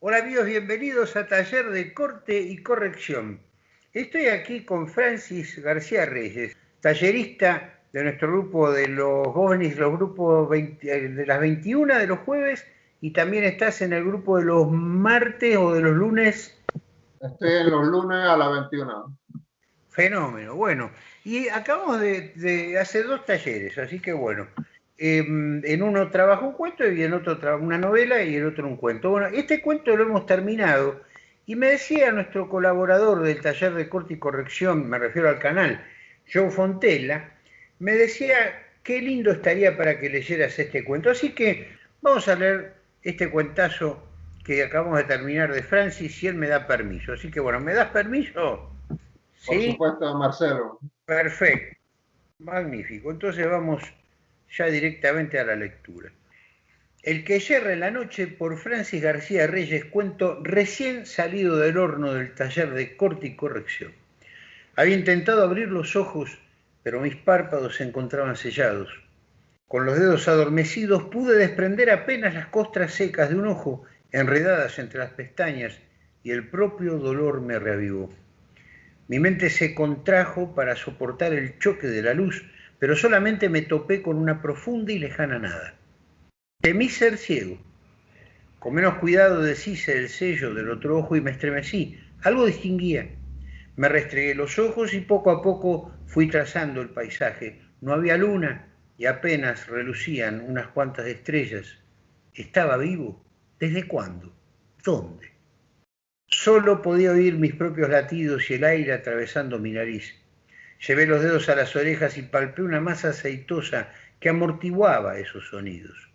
Hola amigos, bienvenidos a Taller de Corte y Corrección. Estoy aquí con Francis García Reyes, tallerista de nuestro grupo de los jóvenes, los grupos eh, de las 21 de los jueves y también estás en el grupo de los martes o de los lunes. Estoy en los lunes a las 21. Fenómeno, bueno. Y acabamos de, hacer dos talleres, así que bueno. Em, en uno trabajo un cuento y en otro trabajo una novela y en otro un cuento. Bueno, este cuento lo hemos terminado y me decía nuestro colaborador del taller de corte y corrección, me refiero al canal, Joe Fontella, me decía qué lindo estaría para que leyeras este cuento. Así que vamos a leer este cuentazo que acabamos de terminar de Francis si él me da permiso. Así que bueno, ¿me das permiso? Por supuesto, Marcelo. Perfecto. Magnífico. Entonces vamos ya directamente a la lectura. El que yerra en la noche por Francis García Reyes, cuento recién salido del horno del taller de corte y corrección. Había intentado abrir los ojos, pero mis párpados se encontraban sellados. Con los dedos adormecidos pude desprender apenas las costras secas de un ojo enredadas entre las pestañas y el propio dolor me reavivó. Mi mente se contrajo para soportar el choque de la luz, pero solamente me topé con una profunda y lejana nada. Temí ser ciego. Con menos cuidado deshice el sello del otro ojo y me estremecí. Algo distinguía. Me restregué los ojos y poco a poco fui trazando el paisaje. No había luna y apenas relucían unas cuantas estrellas. ¿Estaba vivo? ¿Desde cuándo? ¿Dónde? Solo podía oír mis propios latidos y el aire atravesando mi nariz. Llevé los dedos a las orejas y palpé una masa aceitosa que amortiguaba esos sonidos.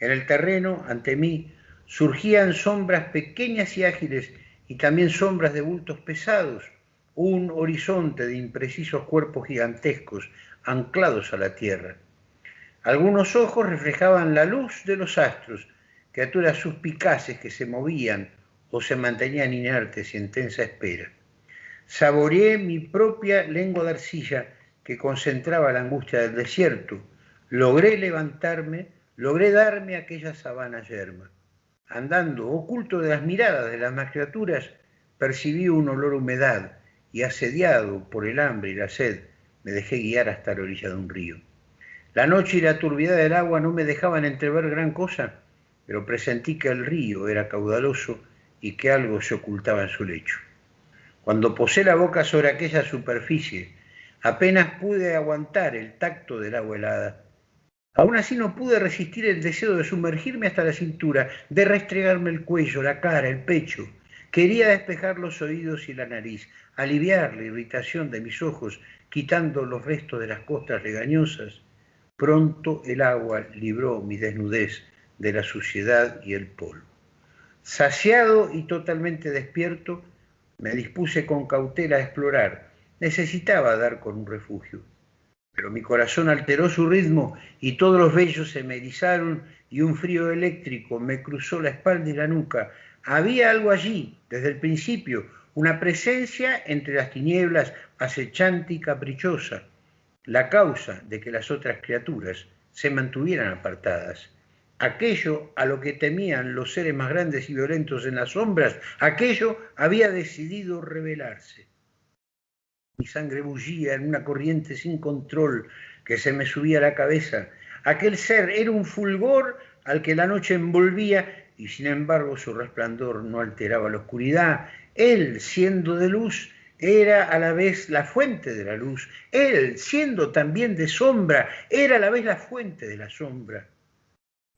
En el terreno, ante mí, surgían sombras pequeñas y ágiles y también sombras de bultos pesados, un horizonte de imprecisos cuerpos gigantescos anclados a la tierra. Algunos ojos reflejaban la luz de los astros, criaturas suspicaces que se movían o se mantenían inertes en tensa espera. Saboreé mi propia lengua de arcilla que concentraba la angustia del desierto. Logré levantarme, logré darme aquella sabana yerma. Andando, oculto de las miradas de las más criaturas, percibí un olor humedad y asediado por el hambre y la sed, me dejé guiar hasta la orilla de un río. La noche y la turbidez del agua no me dejaban entrever gran cosa, pero presentí que el río era caudaloso y que algo se ocultaba en su lecho. Cuando posé la boca sobre aquella superficie, apenas pude aguantar el tacto del agua helada. Aún así no pude resistir el deseo de sumergirme hasta la cintura, de restregarme el cuello, la cara, el pecho. Quería despejar los oídos y la nariz, aliviar la irritación de mis ojos, quitando los restos de las costras legañosas. Pronto el agua libró mi desnudez de la suciedad y el polvo. Saciado y totalmente despierto, me dispuse con cautela a explorar. Necesitaba dar con un refugio. Pero mi corazón alteró su ritmo y todos los vellos se me erizaron y un frío eléctrico me cruzó la espalda y la nuca. Había algo allí, desde el principio, una presencia entre las tinieblas acechante y caprichosa, la causa de que las otras criaturas se mantuvieran apartadas aquello a lo que temían los seres más grandes y violentos en las sombras, aquello había decidido revelarse. Mi sangre bullía en una corriente sin control que se me subía a la cabeza. Aquel ser era un fulgor al que la noche envolvía y sin embargo su resplandor no alteraba la oscuridad. Él, siendo de luz, era a la vez la fuente de la luz. Él, siendo también de sombra, era a la vez la fuente de la sombra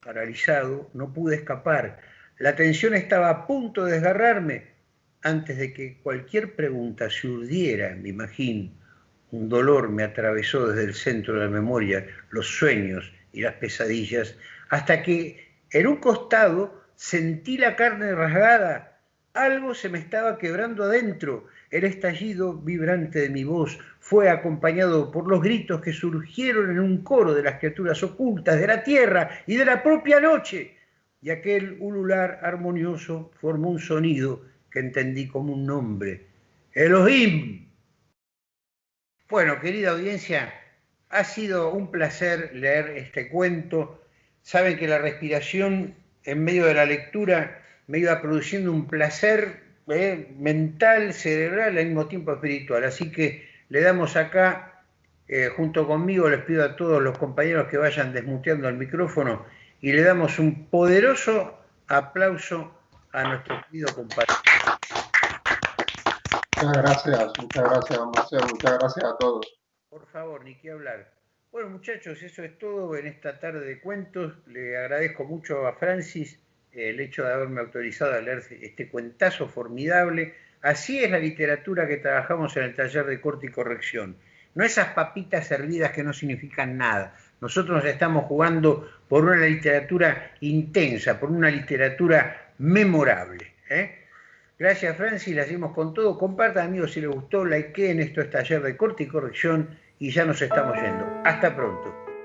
paralizado, no pude escapar. La tensión estaba a punto de desgarrarme antes de que cualquier pregunta se urdiera en mi. Un dolor me atravesó desde el centro de la memoria, los sueños y las pesadillas, hasta que en un costado sentí la carne rasgada. Algo se me estaba quebrando adentro el estallido vibrante de mi voz fue acompañado por los gritos que surgieron en un coro de las criaturas ocultas de la tierra y de la propia noche, y aquel ulular armonioso formó un sonido que entendí como un nombre, Elohim. Bueno, querida audiencia, ha sido un placer leer este cuento. Saben que la respiración en medio de la lectura me iba produciendo un placer eh, mental, cerebral, al mismo tiempo espiritual. Así que le damos acá, eh, junto conmigo, les pido a todos los compañeros que vayan desmuteando el micrófono y le damos un poderoso aplauso a nuestro querido compañero. Muchas gracias, muchas gracias, Marcelo, muchas gracias a todos. Por favor, ni qué hablar. Bueno, muchachos, eso es todo en esta tarde de cuentos. Le agradezco mucho a Francis el hecho de haberme autorizado a leer este cuentazo formidable. Así es la literatura que trabajamos en el taller de corte y corrección. No esas papitas servidas que no significan nada. Nosotros nos estamos jugando por una literatura intensa, por una literatura memorable. ¿eh? Gracias, Francis. La hacemos con todo. Compartan, amigos, si les gustó. en Esto es taller de corte y corrección. Y ya nos estamos yendo. Hasta pronto.